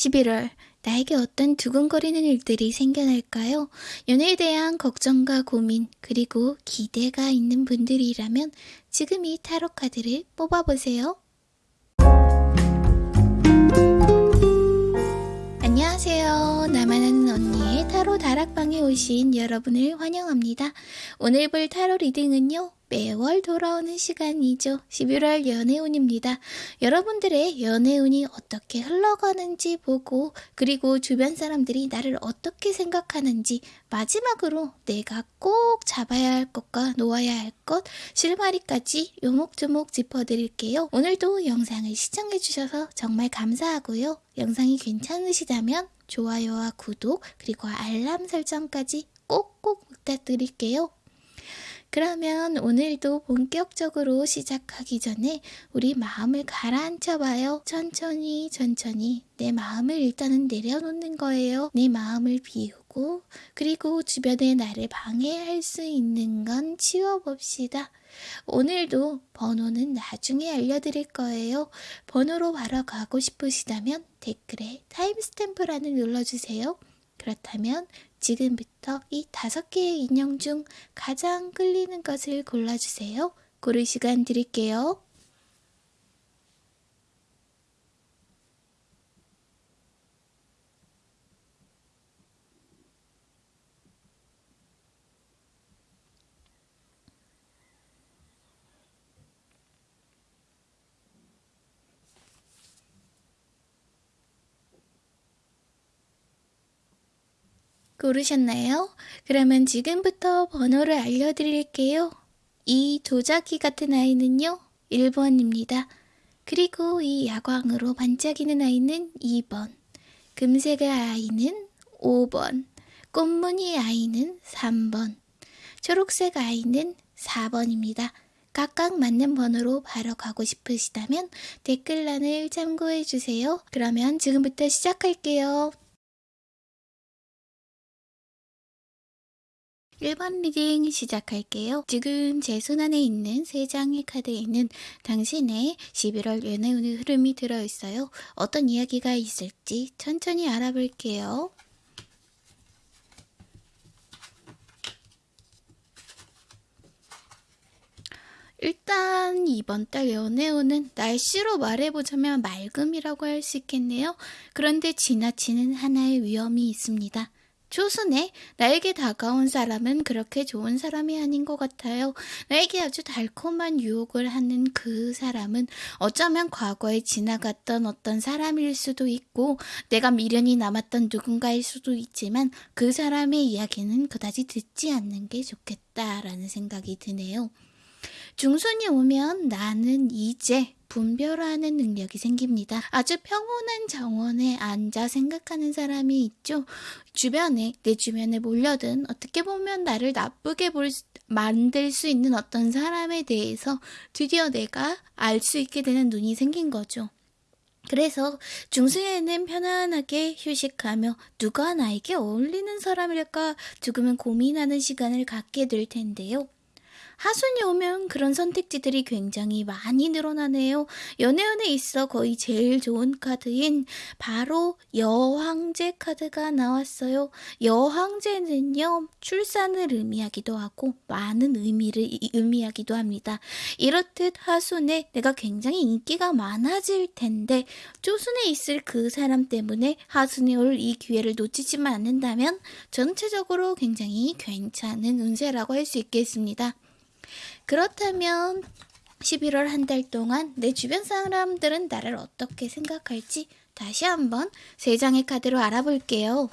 11월 나에게 어떤 두근거리는 일들이 생겨날까요? 연애에 대한 걱정과 고민 그리고 기대가 있는 분들이라면 지금 이 타로 카드를 뽑아보세요. 안녕하세요. 나만 아는 언니의 타로 다락방에 오신 여러분을 환영합니다. 오늘 볼 타로 리딩은요. 매월 돌아오는 시간이죠. 11월 연애운입니다. 여러분들의 연애운이 어떻게 흘러가는지 보고 그리고 주변 사람들이 나를 어떻게 생각하는지 마지막으로 내가 꼭 잡아야 할 것과 놓아야 할 것 실마리까지 요목조목 짚어드릴게요. 오늘도 영상을 시청해주셔서 정말 감사하고요. 영상이 괜찮으시다면 좋아요와 구독 그리고 알람 설정까지 꼭꼭 부탁드릴게요. 그러면 오늘도 본격적으로 시작하기 전에 우리 마음을 가라앉혀 봐요. 천천히 천천히 내 마음을 일단은 내려놓는 거예요. 내 마음을 비우고 그리고 주변에 나를 방해할 수 있는 건 치워봅시다. 오늘도 번호는 나중에 알려드릴 거예요. 번호로 바로 가고 싶으시다면 댓글에 타임스탬프란을 눌러주세요. 그렇다면 지금부터 이 다섯 개의 인형 중 가장 끌리는 것을 골라주세요. 고를 시간 드릴게요. 고르셨나요? 그러면 지금부터 번호를 알려드릴게요. 이 도자기 같은 아이는요, 1번입니다. 그리고 이 야광으로 반짝이는 아이는 2번, 금색 아이는 5번, 꽃무늬 아이는 3번, 초록색 아이는 4번입니다. 각각 맞는 번호로 바로 가고 싶으시다면 댓글란을 참고해 주세요. 그러면 지금부터 시작할게요. 1번 reading 시작할게요. 지금 제 손안에 있는 3장의 카드에 있는 당신의 11월 연애운의 흐름이 들어있어요. 어떤 이야기가 있을지 천천히 알아볼게요. 일단 이번 달 연애운은 날씨로 말해보자면 맑음이라고 할 수 있겠네요. 그런데 지나치는 하나의 위험이 있습니다. 초순에 나에게 다가온 사람은 그렇게 좋은 사람이 아닌 것 같아요. 나에게 아주 달콤한 유혹을 하는 그 사람은 어쩌면 과거에 지나갔던 어떤 사람일 수도 있고 내가 미련이 남았던 누군가일 수도 있지만 그 사람의 이야기는 그다지 듣지 않는 게 좋겠다라는 생각이 드네요. 중순이 오면 나는 이제 분별하는 능력이 생깁니다. 아주 평온한 정원에 앉아 생각하는 사람이 있죠. 주변에 내 주변에 몰려든 어떻게 보면 나를 나쁘게 볼 만들 수 있는 어떤 사람에 대해서 드디어 내가 알 수 있게 되는 눈이 생긴 거죠. 그래서 중수에는 편안하게 휴식하며 누가 나에게 어울리는 사람일까 조금은 고민하는 시간을 갖게 될 텐데요. 하순이 오면 그런 선택지들이 굉장히 많이 늘어나네요. 연애운에 있어 거의 제일 좋은 카드인 바로 여황제 카드가 나왔어요. 여황제는요, 출산을 의미하기도 하고 많은 의미를 의미하기도 합니다. 이렇듯 하순에 내가 굉장히 인기가 많아질 텐데 조순에 있을 그 사람 때문에 하순이 올 이 기회를 놓치지만 않는다면 전체적으로 굉장히 괜찮은 운세라고 할 수 있겠습니다. 그렇다면 11월 한 달 동안 내 주변 사람들은 나를 어떻게 생각할지 다시 한번 세 장의 카드로 알아볼게요.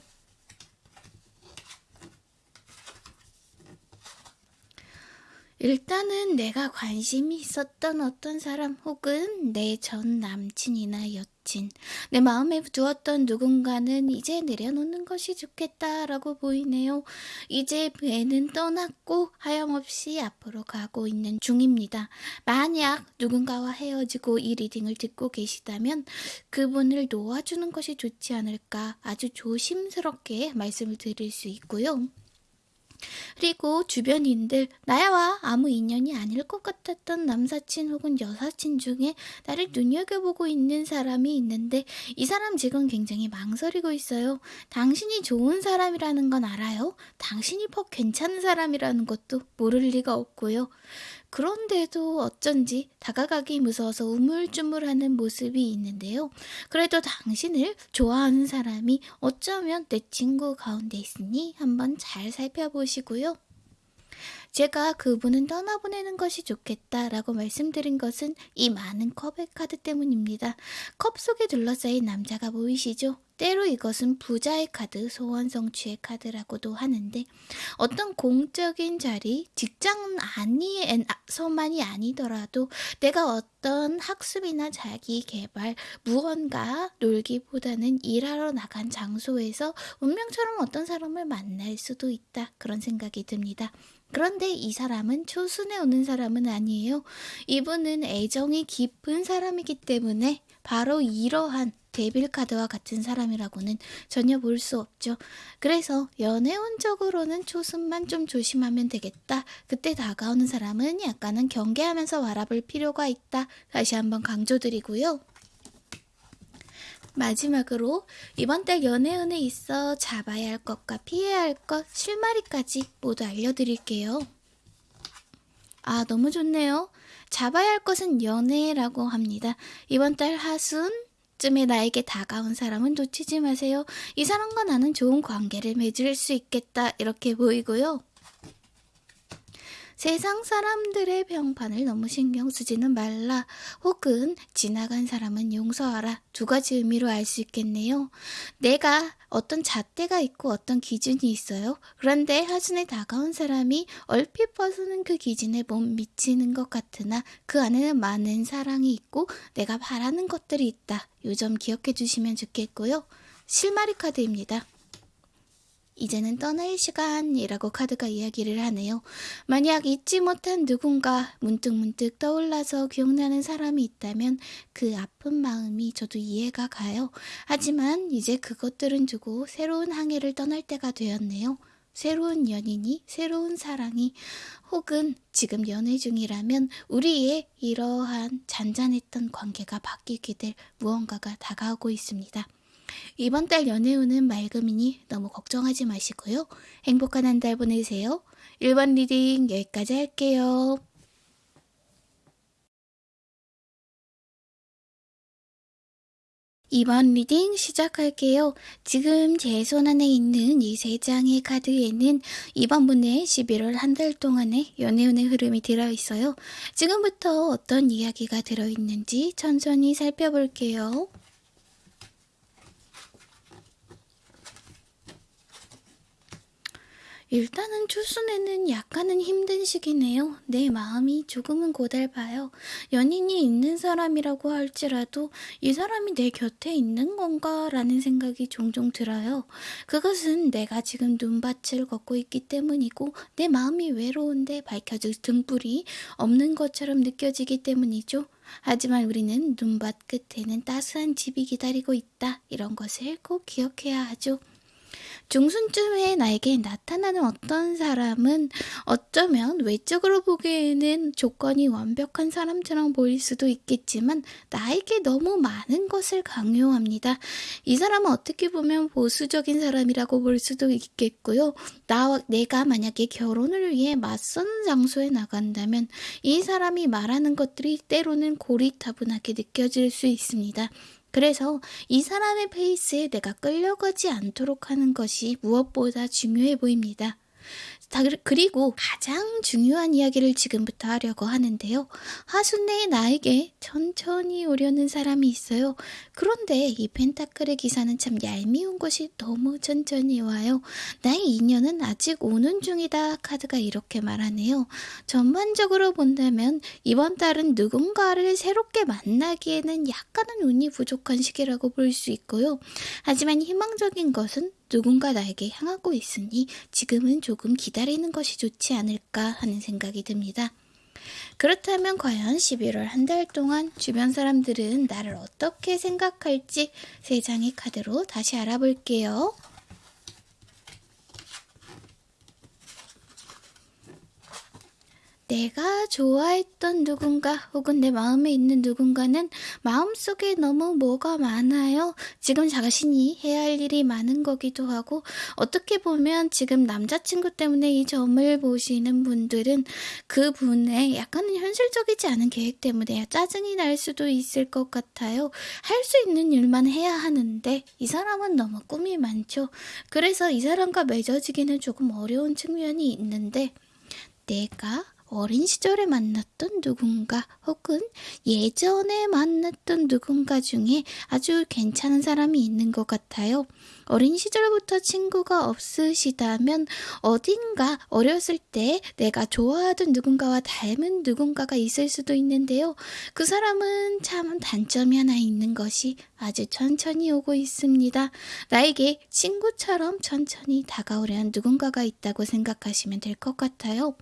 일단은 내가 관심이 있었던 어떤 사람 혹은 내 전 남친이나 여친, 내 마음에 두었던 누군가는 이제 내려놓는 것이 좋겠다라고 보이네요. 이제 배는 떠났고 하염없이 앞으로 가고 있는 중입니다. 만약 누군가와 헤어지고 이 리딩을 듣고 계시다면 그분을 놓아주는 것이 좋지 않을까 아주 조심스럽게 말씀을 드릴 수 있고요. 그리고 주변인들 나야와 아무 인연이 아닐 것 같았던 남사친 혹은 여사친 중에 나를 눈여겨보고 있는 사람이 있는데 이 사람 지금 굉장히 망설이고 있어요. 당신이 좋은 사람이라는 건 알아요. 당신이 퍽 괜찮은 사람이라는 것도 모를 리가 없고요. 그런데도 어쩐지 다가가기 무서워서 우물쭈물하는 모습이 있는데요. 그래도 당신을 좋아하는 사람이 어쩌면 내 친구 가운데 있으니 한번 잘 살펴보시고요. 제가 그분은 떠나보내는 것이 좋겠다라고 말씀드린 것은 이 많은 컵의 카드 때문입니다. 컵 속에 둘러싸인 남자가 보이시죠? 때로 이것은 부자의 카드, 소원 성취의 카드라고도 하는데 어떤 공적인 자리, 직장 아니에서만이 아니더라도 내가 어떤 학습이나 자기 개발, 무언가 놀기보다는 일하러 나간 장소에서 운명처럼 어떤 사람을 만날 수도 있다. 그런 생각이 듭니다. 그런데 이 사람은 초순에 오는 사람은 아니에요. 이분은 애정이 깊은 사람이기 때문에 바로 이러한 데빌 카드와 같은 사람이라고는 전혀 볼 수 없죠. 그래서 연애운적으로는 초순만 좀 조심하면 되겠다. 그때 다가오는 사람은 약간은 경계하면서 바라볼 필요가 있다. 다시 한번 강조드리고요. 마지막으로 이번 달 연애운에 있어 잡아야 할 것과 피해야 할 것, 실마리까지 모두 알려드릴게요. 아, 너무 좋네요. 잡아야 할 것은 연애라고 합니다. 이번 달 하순, 쯤에 나에게 다가온 사람은 놓치지 마세요. 이 사람과 나는 좋은 관계를 맺을 수 있겠다. 이렇게 보이고요. 세상 사람들의 평판을 너무 신경 쓰지는 말라. 혹은 지나간 사람은 용서하라. 두 가지 의미로 알 수 있겠네요. 내가 어떤 잣대가 있고 어떤 기준이 있어요. 그런데 하순에 다가온 사람이 얼핏 봐서는 그 기준에 못 미치는 것 같으나 그 안에는 많은 사랑이 있고 내가 바라는 것들이 있다. 요점 기억해 주시면 좋겠고요. 실마리 카드입니다. 이제는 떠날 시간이라고 카드가 이야기를 하네요. 만약 잊지 못한 누군가 문득 문득 떠올라서 기억나는 사람이 있다면 그 아픈 마음이 저도 이해가 가요. 하지만 이제 그것들은 두고 새로운 항해를 떠날 때가 되었네요. 새로운 연인이, 새로운 사랑이, 혹은 지금 연애 중이라면 우리의 이러한 잔잔했던 관계가 바뀌게 될 무언가가 다가오고 있습니다. 이번 달 연애운은 맑음이니 너무 걱정하지 마시고요. 행복한 한 달 보내세요. 1번 reading 여기까지 할게요. 2번 reading 시작할게요. 지금 제 손 안에 있는 이 세 장의 카드에는 이번 분의 11월 한 달 동안의 연애운의 흐름이 들어있어요. 지금부터 어떤 이야기가 들어있는지 천천히 살펴볼게요. 일단은 초순에는 약간은 힘든 시기네요. 내 마음이 조금은 고달파요. 연인이 있는 사람이라고 할지라도 이 사람이 내 곁에 있는 건가 라는 생각이 종종 들어요. 그것은 내가 지금 눈밭을 걷고 있기 때문이고 내 마음이 외로운데 밝혀질 등불이 없는 것처럼 느껴지기 때문이죠. 하지만 우리는 눈밭 끝에는 따스한 집이 기다리고 있다. 이런 것을 꼭 기억해야 하죠. 중순쯤에 나에게 나타나는 어떤 사람은 어쩌면 외적으로 보기에는 조건이 완벽한 사람처럼 보일 수도 있겠지만 나에게 너무 많은 것을 강요합니다. 이 사람은 어떻게 보면 보수적인 사람이라고 볼 수도 있겠고요. 나 내가 만약에 결혼을 위해 맞선 장소에 나간다면 이 사람이 말하는 것들이 때로는 고리타분하게 느껴질 수 있습니다. 그래서 이 사람의 페이스에 내가 끌려가지 않도록 하는 것이 무엇보다 중요해 보입니다. 그리고 가장 중요한 이야기를 지금부터 하려고 하는데요. 하순내 나에게 천천히 오려는 사람이 있어요. 그런데 이 펜타클의 기사는 참 얄미운 것이 너무 천천히 와요. 나의 인연은 아직 오는 중이다. 카드가 이렇게 말하네요. 전반적으로 본다면 이번 달은 누군가를 새롭게 만나기에는 약간은 운이 부족한 시기라고 볼 수 있고요. 하지만 희망적인 것은 누군가 나에게 향하고 있으니 지금은 조금 기다리는 것이 좋지 않을까 하는 생각이 듭니다. 그렇다면 과연 11월 한 달 동안 주변 사람들은 나를 어떻게 생각할지 세 장의 카드로 다시 알아볼게요. 내가 좋아했던 누군가 혹은 내 마음에 있는 누군가는 마음속에 너무 뭐가 많아요. 지금 자신이 해야 할 일이 많은 거기도 하고 어떻게 보면 지금 남자친구 때문에 이 점을 보시는 분들은 그 분의 약간은 현실적이지 않은 계획 때문에 짜증이 날 수도 있을 것 같아요. 할 수 있는 일만 해야 하는데 이 사람은 너무 꿈이 많죠. 그래서 이 사람과 맺어지기는 조금 어려운 측면이 있는데 내가 어린 시절에 만났던 누군가 혹은 예전에 만났던 누군가 중에 아주 괜찮은 사람이 있는 것 같아요. 어린 시절부터 친구가 없으시다면 어딘가 어렸을 때 내가 좋아하던 누군가와 닮은 누군가가 있을 수도 있는데요. 그 사람은 참 단점이 하나 있는 것이 아주 천천히 오고 있습니다. 나에게 친구처럼 천천히 다가오려는 누군가가 있다고 생각하시면 될 것 같아요.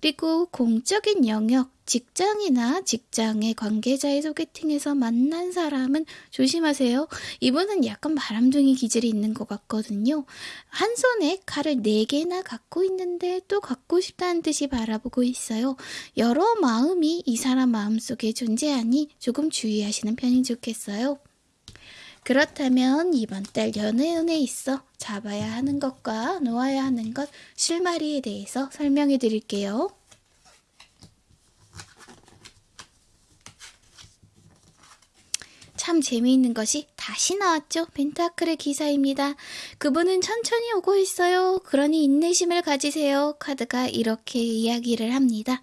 그리고 공적인 영역, 직장이나 직장의 관계자의 소개팅에서 만난 사람은 조심하세요. 이분은 약간 바람둥이 기질이 있는 것 같거든요. 한 손에 칼을 네 개나 갖고 있는데 또 갖고 싶다는 듯이 바라보고 있어요. 여러 마음이 이 사람 마음속에 존재하니 조금 주의하시는 편이 좋겠어요. 그렇다면 이번 달 연애운에 있어 잡아야 하는 것과 놓아야 하는 것 실마리에 대해서 설명해 드릴게요. 참 재미있는 것이 다시 나왔죠. 펜타클의 기사입니다. 그분은 천천히 오고 있어요. 그러니 인내심을 가지세요. 카드가 이렇게 이야기를 합니다.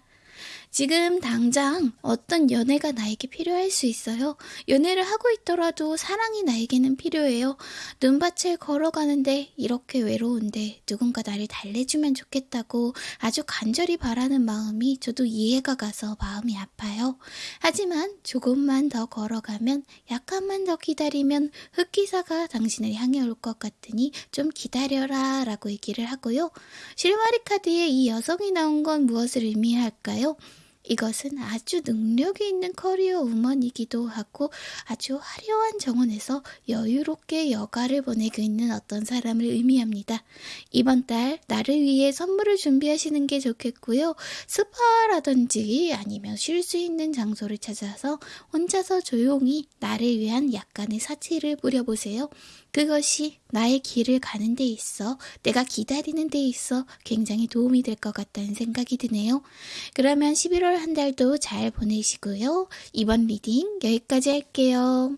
지금 당장 어떤 연애가 나에게 필요할 수 있어요. 연애를 하고 있더라도 사랑이 나에게는 필요해요. 눈밭을 걸어가는데 이렇게 외로운데 누군가 나를 달래주면 좋겠다고 아주 간절히 바라는 마음이 저도 이해가 가서 마음이 아파요. 하지만 조금만 더 걸어가면 약간만 더 기다리면 흑기사가 당신을 향해 올 것 같으니 좀 기다려라 라고 얘기를 하고요. 실마리 카드에 이 여성이 나온 건 무엇을 의미할까요? 이것은 아주 능력이 있는 커리어 우먼이기도 하고 아주 화려한 정원에서 여유롭게 여가를 보내고 있는 어떤 사람을 의미합니다. 이번 달 나를 위해 선물을 준비하시는 게 좋겠고요. 스파라든지 아니면 쉴 수 있는 장소를 찾아서 혼자서 조용히 나를 위한 약간의 사치를 뿌려보세요. 그것이 나의 길을 가는 데 있어 내가 기다리는 데 있어 굉장히 도움이 될 것 같다는 생각이 드네요. 그러면 11월 한 달도 잘 보내시고요. 2번 reading 여기까지 할게요.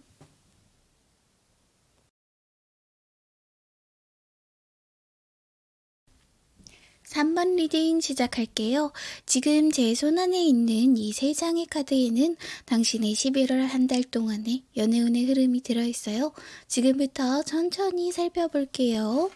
3번 reading 시작할게요. 지금 제 손안에 있는 이 세 장의 카드에는 당신의 11월 한 달 동안의 연애운의 흐름이 들어있어요. 지금부터 천천히 살펴볼게요.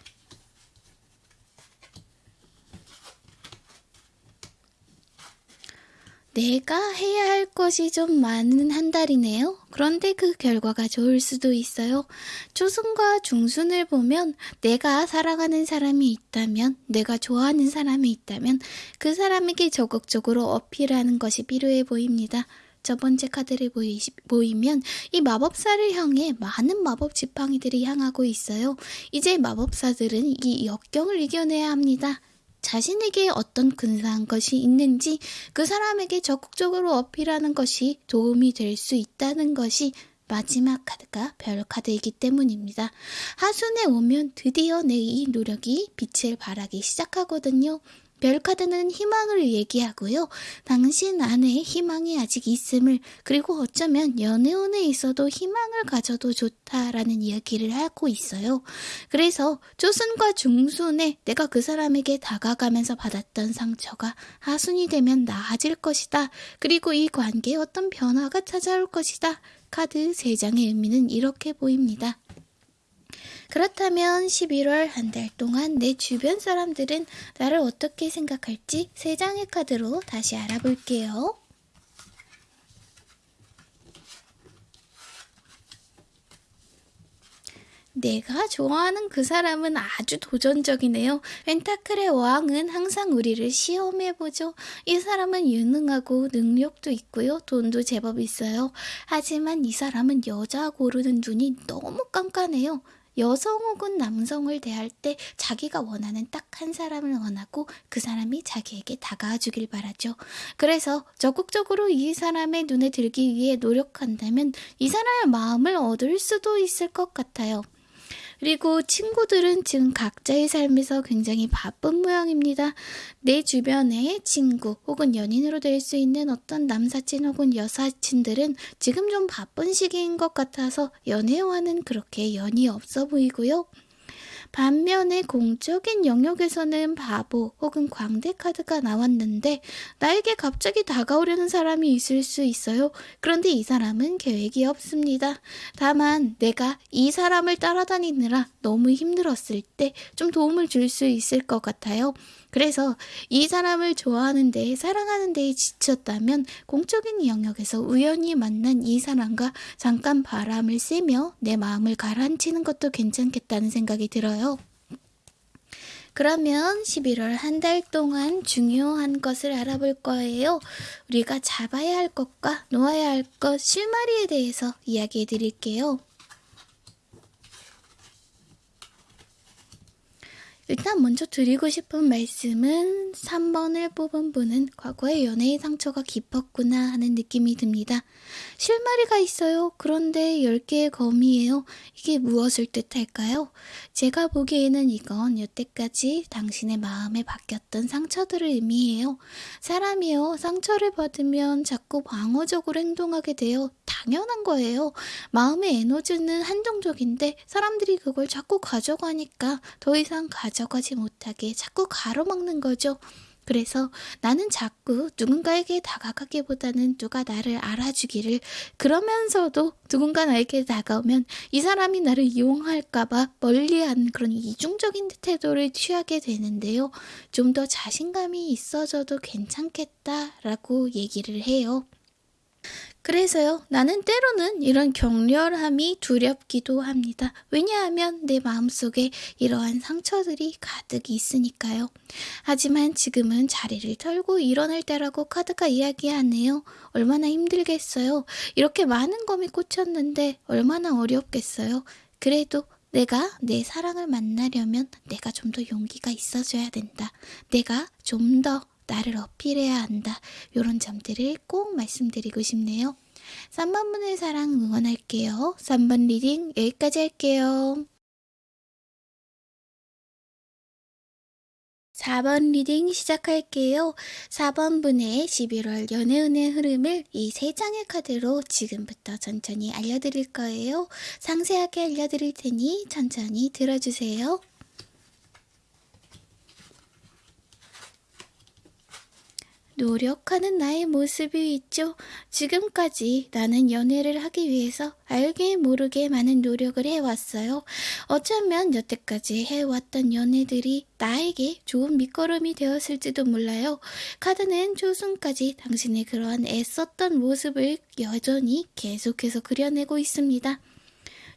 내가 해야 할 것이 좀 많은 한 달이네요. 그런데 그 결과가 좋을 수도 있어요. 초순과 중순을 보면 내가 사랑하는 사람이 있다면, 내가 좋아하는 사람이 있다면 그 사람에게 적극적으로 어필하는 것이 필요해 보입니다. 첫 번째 카드를 보이, 보이면 이 마법사를 향해 많은 마법 지팡이들이 향하고 있어요. 이제 마법사들은 이 역경을 이겨내야 합니다. 자신에게 어떤 근사한 것이 있는지 그 사람에게 적극적으로 어필하는 것이 도움이 될 수 있다는 것이 마지막 카드가 별 카드이기 때문입니다. 하순에 오면 드디어 내 이 노력이 빛을 발하기 시작하거든요. 별카드는 희망을 얘기하고요. 당신 안에 희망이 아직 있음을 그리고 어쩌면 연애운에 있어도 희망을 가져도 좋다라는 이야기를 하고 있어요. 그래서 조순과 중순에 내가 그 사람에게 다가가면서 받았던 상처가 하순이 되면 나아질 것이다. 그리고 이 관계에 어떤 변화가 찾아올 것이다. 카드 3장의 의미는 이렇게 보입니다. 그렇다면 11월 한 달 동안 내 주변 사람들은 나를 어떻게 생각할지 세 장의 카드로 다시 알아볼게요. 내가 좋아하는 그 사람은 아주 도전적이네요. 펜타클의 왕은 항상 우리를 시험해보죠. 이 사람은 유능하고 능력도 있고요. 돈도 제법 있어요. 하지만 이 사람은 여자 고르는 눈이 너무 깐깐해요. 여성 혹은 남성을 대할 때 자기가 원하는 딱 한 사람을 원하고 그 사람이 자기에게 다가와 주길 바라죠. 그래서 적극적으로 이 사람의 눈에 들기 위해 노력한다면 이 사람의 마음을 얻을 수도 있을 것 같아요. 그리고 친구들은 지금 각자의 삶에서 굉장히 바쁜 모양입니다. 내 주변에 친구 혹은 연인으로 될 수 있는 어떤 남사친 혹은 여사친들은 지금 좀 바쁜 시기인 것 같아서 연애와는 그렇게 연이 없어 보이고요. 반면에 공적인 영역에서는 바보 혹은 광대 카드가 나왔는데 나에게 갑자기 다가오려는 사람이 있을 수 있어요. 그런데 이 사람은 계획이 없습니다. 다만 내가 이 사람을 따라다니느라 너무 힘들었을 때 좀 도움을 줄 수 있을 것 같아요. 그래서 이 사람을 좋아하는 데, 사랑하는 데에 지쳤다면 공적인 영역에서 우연히 만난 이 사람과 잠깐 바람을 쐬며 내 마음을 가라앉히는 것도 괜찮겠다는 생각이 들어요. 그러면 11월 한 달 동안 중요한 것을 알아볼 거예요. 우리가 잡아야 할 것과 놓아야 할 것, 실마리에 대해서 이야기해 드릴게요. 일단 먼저 드리고 싶은 말씀은 3번을 뽑은 분은 과거의 연애의 상처가 깊었구나 하는 느낌이 듭니다. 실마리가 있어요. 그런데 10개의 검이에요. 이게 무엇을 뜻할까요? 제가 보기에는 이건 여태까지 당신의 마음에 박혔던 상처들을 의미해요. 사람이요. 상처를 받으면 자꾸 방어적으로 행동하게 돼요. 당연한 거예요. 마음의 에너지는 한정적인데 사람들이 그걸 자꾸 가져가니까 더 이상 가져 가져가지 못하게 자꾸 가로막는 거죠. 그래서 나는 자꾸 누군가에게 다가가기보다는 누가 나를 알아주기를 그러면서도 누군가 나에게 다가오면 이 사람이 나를 이용할까봐 멀리한 그런 이중적인 태도를 취하게 되는데요. 좀 더 자신감이 있어져도 괜찮겠다라고 얘기를 해요. 그래서요, 나는 때로는 이런 격렬함이 두렵기도 합니다. 왜냐하면 내 마음속에 이러한 상처들이 가득 있으니까요. 하지만 지금은 자리를 털고 일어날 때라고 카드가 이야기하네요. 얼마나 힘들겠어요. 이렇게 많은 검이 꽂혔는데 얼마나 어렵겠어요. 그래도 내가 내 사랑을 만나려면 내가 좀 더 용기가 있어줘야 된다. 내가 좀 더 나를 어필해야 한다. 이런 점들을 꼭 말씀드리고 싶네요. 3번 분의 사랑 응원할게요. 3번 reading 여기까지 할게요. 4번 reading 시작할게요. 4번 분의 11월 연애운의 흐름을 이 세 장의 카드로 지금부터 천천히 알려드릴 거예요. 상세하게 알려드릴 테니 천천히 들어주세요. 노력하는 나의 모습이 있죠. 지금까지 나는 연애를 하기 위해서 알게 모르게 많은 노력을 해왔어요. 어쩌면 여태까지 해왔던 연애들이 나에게 좋은 밑거름이 되었을지도 몰라요. 카드는 조순까지 당신의 그러한 애썼던 모습을 여전히 계속해서 그려내고 있습니다.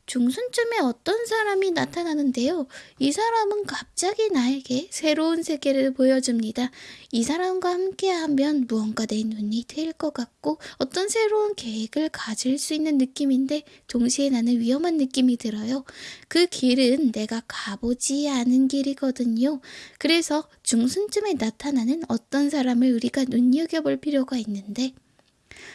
중순쯤에 어떤 사람이 나타나는데요. 이 사람은 갑자기 나에게 새로운 세계를 보여줍니다. 이 사람과 함께하면 무언가 내 눈이 트일 것 같고 어떤 새로운 계획을 가질 수 있는 느낌인데 동시에 나는 위험한 느낌이 들어요. 그 길은 내가 가보지 않은 길이거든요. 그래서 중순쯤에 나타나는 어떤 사람을 우리가 눈여겨볼 필요가 있는데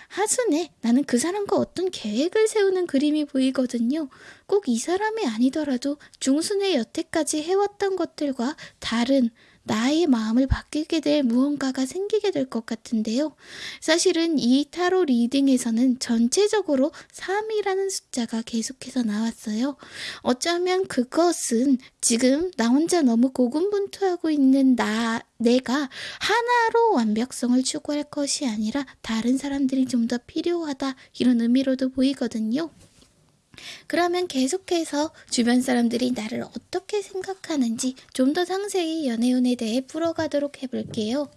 하순에 나는 그 사람과 어떤 계획을 세우는 그림이 보이거든요. 꼭 이 사람이 아니더라도 중순에 여태까지 해왔던 것들과 다른 나의 마음을 바뀌게 될 무언가가 생기게 될 것 같은데요. 사실은 이 타로 리딩에서는 전체적으로 3이라는 숫자가 계속해서 나왔어요. 어쩌면 그것은 지금 나 혼자 너무 고군분투하고 있는 나, 내가 하나로 완벽성을 추구할 것이 아니라 다른 사람들이 좀 더 필요하다 이런 의미로도 보이거든요. 그러면 계속해서 주변 사람들이 나를 어떻게 생각하는지 좀 더 상세히 연애운에 대해 풀어가도록 해볼게요.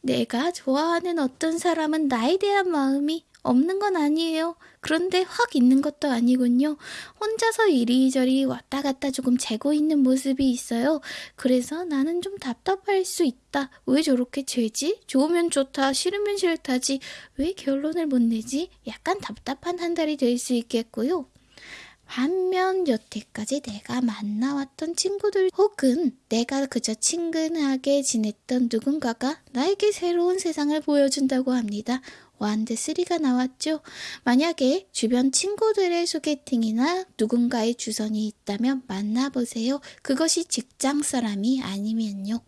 내가 좋아하는 어떤 사람은 나에 대한 마음이 없는 건 아니에요. 그런데 확 있는 것도 아니군요. 혼자서 이리저리 왔다 갔다 조금 재고 있는 모습이 있어요. 그래서 나는 좀 답답할 수 있다. 왜 저렇게 재지? 좋으면 좋다, 싫으면 싫다지. 왜 결론을 못 내지? 약간 답답한 한 달이 될 수 있겠고요. 반면 여태까지 내가 만나왔던 친구들 혹은 내가 그저 친근하게 지냈던 누군가가 나에게 새로운 세상을 보여준다고 합니다. 완드 3가 나왔죠. 만약에 주변 친구들의 소개팅이나 누군가의 주선이 있다면 만나보세요. 그것이 직장 사람이 아니면요.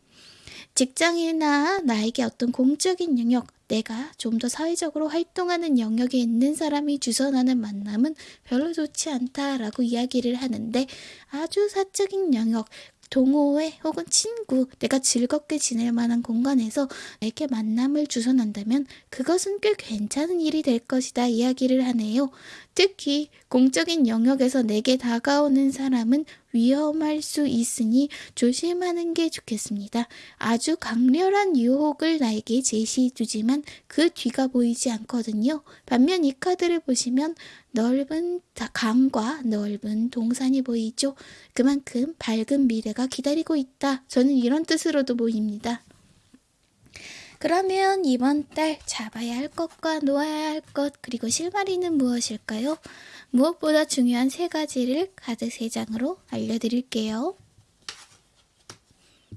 직장이나 나에게 어떤 공적인 영역, 내가 좀 더 사회적으로 활동하는 영역에 있는 사람이 주선하는 만남은 별로 좋지 않다라고 이야기를 하는데 아주 사적인 영역, 동호회 혹은 친구, 내가 즐겁게 지낼 만한 공간에서 내게 만남을 주선한다면 그것은 꽤 괜찮은 일이 될 것이다 이야기를 하네요. 특히 공적인 영역에서 내게 다가오는 사람은 위험할 수 있으니 조심하는 게 좋겠습니다. 아주 강렬한 유혹을 나에게 제시해 주지만 그 뒤가 보이지 않거든요. 반면 이 카드를 보시면 넓은 강과 넓은 동산이 보이죠. 그만큼 밝은 미래가 기다리고 있다. 저는 이런 뜻으로도 보입니다. 그러면 이번 달 잡아야 할 것과 놓아야 할 것, 그리고 실마리는 무엇일까요? 무엇보다 중요한 세 가지를 카드 세 장으로 알려드릴게요.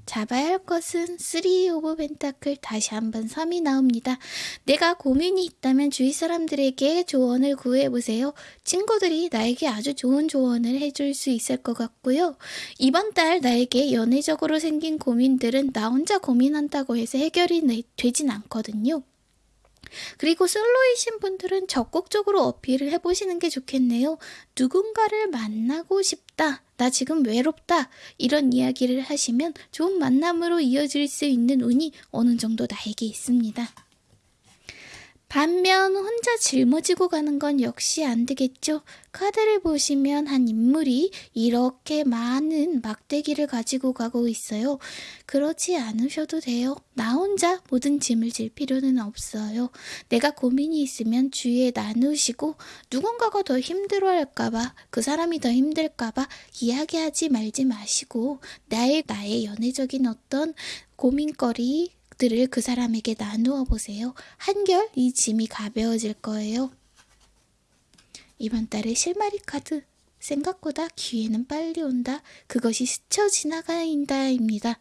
잡아야 할 것은 3 of Pentacle 다시 한번 3이 나옵니다. 내가 고민이 있다면 주위 사람들에게 조언을 구해보세요. 친구들이 나에게 아주 좋은 조언을 해줄 수 있을 것 같고요. 이번 달 나에게 연애적으로 생긴 고민들은 나 혼자 고민한다고 해서 해결이 되진 않거든요. 그리고 솔로이신 분들은 적극적으로 어필을 해보시는 게 좋겠네요. 누군가를 만나고 싶다. 나 지금 외롭다. 이런 이야기를 하시면 좋은 만남으로 이어질 수 있는 운이 어느 정도 나에게 있습니다. 반면 혼자 짊어지고 가는 건 역시 안 되겠죠. 카드를 보시면 한 인물이 이렇게 많은 막대기를 가지고 가고 있어요. 그렇지 않으셔도 돼요. 나 혼자 모든 짐을 질 필요는 없어요. 내가 고민이 있으면 주위에 나누시고 누군가가 더 힘들어할까봐 그 사람이 더 힘들까봐 이야기하지 말지 마시고 나의 나의 연애적인 어떤 고민거리 것들을 그 사람에게 나누어 보세요. 한결 이 짐이 가벼워질 거예요. 이번 달의 실마리 카드 생각보다 기회는 빨리 온다. 그것이 스쳐 지나가인다입니다.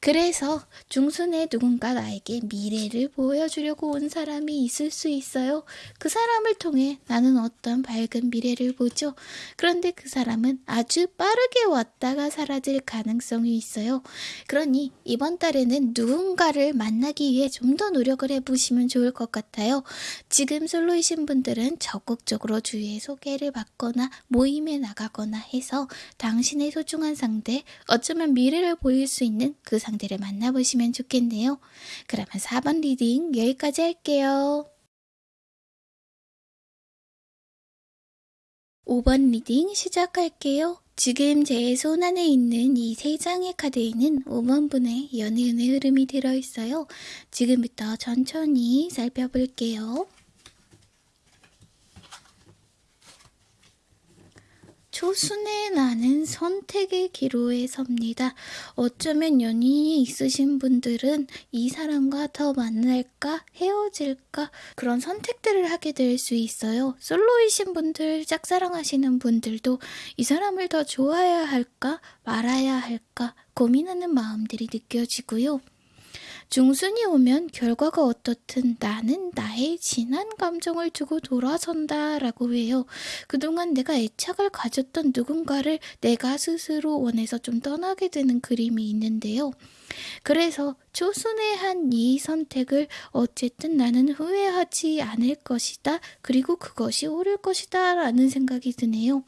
그래서 중순에 누군가 나에게 미래를 보여주려고 온 사람이 있을 수 있어요. 그 사람을 통해 나는 어떤 밝은 미래를 보죠. 그런데 그 사람은 아주 빠르게 왔다가 사라질 가능성이 있어요. 그러니 이번 달에는 누군가를 만나기 위해 좀 더 노력을 해보시면 좋을 것 같아요. 지금 솔로이신 분들은 적극적으로 주위에 소개를 받거나 모임에 나가거나 해서 당신의 소중한 상대, 어쩌면 미래를 보일 수 있는 그 상대를 만나보시면 좋겠네요. 그러면 4번 reading 여기까지 할게요. 5번 reading 시작할게요. 지금 제 손 안에 있는 이 세 장의 카드에는 5번 분의 연애운의 흐름이 들어있어요. 지금부터 천천히 살펴볼게요. 초순에 나는 선택의 기로에 섭니다. 어쩌면 연인이 있으신 분들은 이 사람과 더 만날까 헤어질까 그런 선택들을 하게 될 수 있어요. 솔로이신 분들, 짝사랑하시는 분들도 이 사람을 더 좋아해야 할까 말아야 할까 고민하는 마음들이 느껴지고요. 중순이 오면 결과가 어떻든 나는 나의 진한 감정을 두고 돌아선다 라고 해요. 그동안 내가 애착을 가졌던 누군가를 내가 스스로 원해서 좀 떠나게 되는 그림이 있는데요. 그래서 초순에 한이 선택을 어쨌든 나는 후회하지 않을 것이다. 그리고 그것이 옳을 것이다. 라는 생각이 드네요.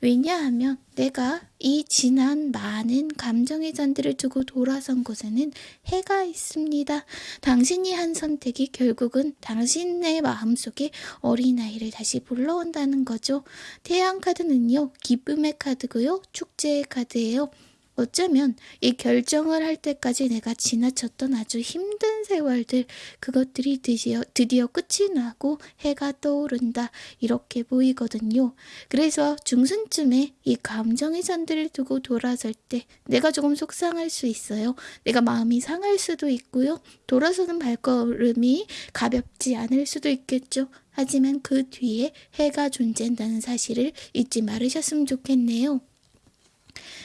왜냐하면 내가 이 지난 많은 감정의 잔들을 두고 돌아선 곳에는 해가 있습니다. 당신이 한 선택이 결국은 당신의 마음속에 어린아이를 다시 불러온다는 거죠. 태양 카드는요, 기쁨의 카드고요, 축제의 카드예요. 어쩌면 이 결정을 할 때까지 내가 지나쳤던 아주 힘든 세월들, 그것들이 드디어, 드디어 끝이 나고 해가 떠오른다. 이렇게 보이거든요. 그래서 중순쯤에 이 감정의 잔들을 두고 돌아설 때 내가 조금 속상할 수 있어요. 내가 마음이 상할 수도 있고요. 돌아서는 발걸음이 가볍지 않을 수도 있겠죠. 하지만 그 뒤에 해가 존재한다는 사실을 잊지 말으셨으면 좋겠네요.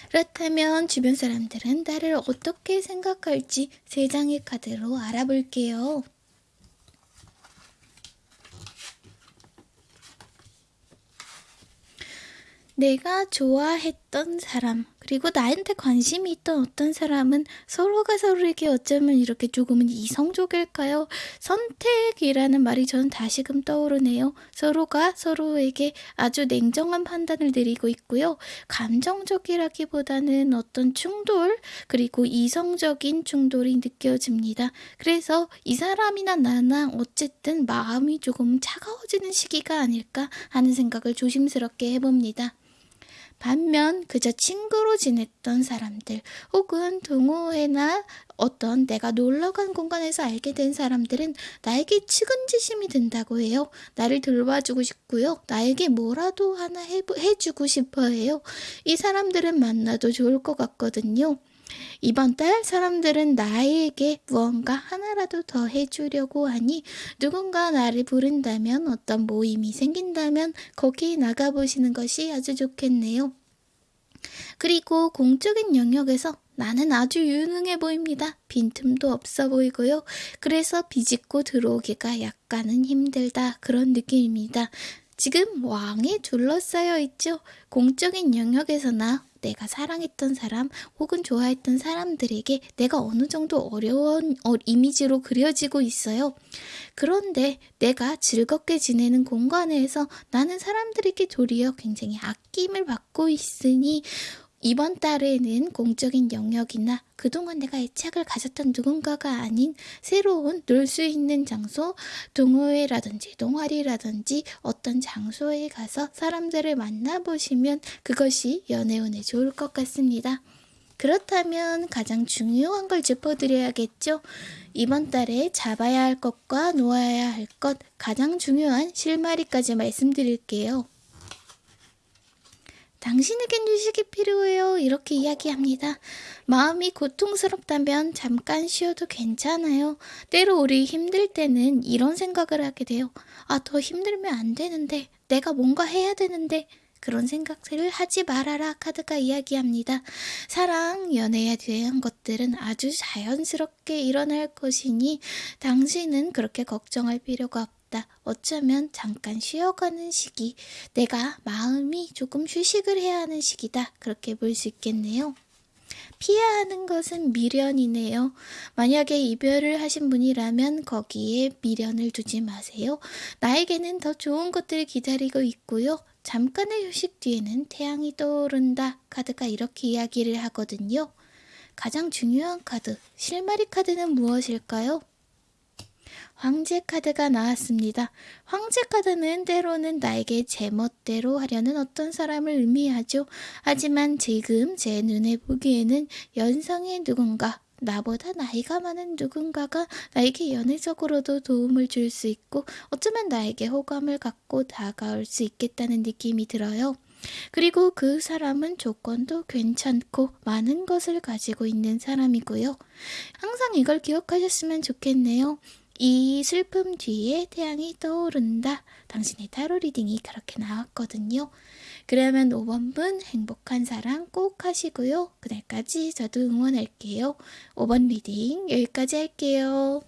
그렇다면 주변 사람들은 나를 어떻게 생각할지 세 장의 카드로 알아볼게요. 내가 좋아했던 사람, 그리고 나한테 관심이 있던 어떤 사람은 서로가 서로에게 어쩌면 이렇게 조금은 이성적일까요? 선택이라는 말이 저는 다시금 떠오르네요. 서로가 서로에게 아주 냉정한 판단을 내리고 있고요. 감정적이라기보다는 어떤 충돌, 그리고 이성적인 충돌이 느껴집니다. 그래서 이 사람이나 나나 어쨌든 마음이 조금 차가워지는 시기가 아닐까 하는 생각을 조심스럽게 해봅니다. 반면 그저 친구로 지냈던 사람들 혹은 동호회나 어떤 내가 놀러 간 공간에서 알게 된 사람들은 나에게 측은지심이 든다고 해요. 나를 돌봐주고 싶고요. 나에게 뭐라도 하나 해, 해주고 싶어 해요. 이 사람들은 만나도 좋을 것 같거든요. 이번 달 사람들은 나에게 무언가 하나라도 더 해주려고 하니 누군가 나를 부른다면 어떤 모임이 생긴다면 거기에 나가보시는 것이 아주 좋겠네요. 그리고 공적인 영역에서 나는 아주 유능해 보입니다. 빈틈도 없어 보이고요. 그래서 비집고 들어오기가 약간은 힘들다. 그런 느낌입니다. 지금 왕에 둘러싸여 있죠. 공적인 영역에서나 내가 사랑했던 사람 혹은 좋아했던 사람들에게 내가 어느 정도 어려운 어, 이미지로 그려지고 있어요. 그런데 내가 즐겁게 지내는 공간에서 나는 사람들에게 도리어 굉장히 아낌을 받고 있으니 이번 달에는 공적인 영역이나 그동안 내가 애착을 가졌던 누군가가 아닌 새로운 놀 수 있는 장소, 동호회라든지 동아리라든지 어떤 장소에 가서 사람들을 만나보시면 그것이 연애운에 좋을 것 같습니다. 그렇다면 가장 중요한 걸 짚어드려야겠죠? 이번 달에 잡아야 할 것과 놓아야 할 것, 가장 중요한 실마리까지 말씀드릴게요. 당신에겐 휴식이 필요해요. 이렇게 이야기합니다. 마음이 고통스럽다면 잠깐 쉬어도 괜찮아요. 때로 우리 힘들 때는 이런 생각을 하게 돼요. 아, 더 힘들면 안 되는데. 내가 뭔가 해야 되는데. 그런 생각들을 하지 말아라 카드가 이야기합니다. 사랑, 연애에 대한 것들은 아주 자연스럽게 일어날 것이니 당신은 그렇게 걱정할 필요가 없다. 있다. 어쩌면 잠깐 쉬어가는 시기, 내가 마음이 조금 휴식을 해야 하는 시기다. 그렇게 볼 수 있겠네요. 피해야 하는 것은 미련이네요. 만약에 이별을 하신 분이라면 거기에 미련을 두지 마세요. 나에게는 더 좋은 것들이 기다리고 있고요. 잠깐의 휴식 뒤에는 태양이 떠오른다. 카드가 이렇게 이야기를 하거든요. 가장 중요한 카드, 실마리 카드는 무엇일까요? 황제 카드가 나왔습니다. 황제 카드는 때로는 나에게 제멋대로 하려는 어떤 사람을 의미하죠. 하지만 지금 제 눈에 보기에는 연상의 누군가, 나보다 나이가 많은 누군가가 나에게 연애적으로도 도움을 줄 수 있고 어쩌면 나에게 호감을 갖고 다가올 수 있겠다는 느낌이 들어요. 그리고 그 사람은 조건도 괜찮고 많은 것을 가지고 있는 사람이고요. 항상 이걸 기억하셨으면 좋겠네요. 이 슬픔 뒤에 태양이 떠오른다. 당신의 타로 reading이 그렇게 나왔거든요. 그러면 5번 분 행복한 사랑 꼭 하시고요. 그날까지 저도 응원할게요. 5번 reading 여기까지 할게요.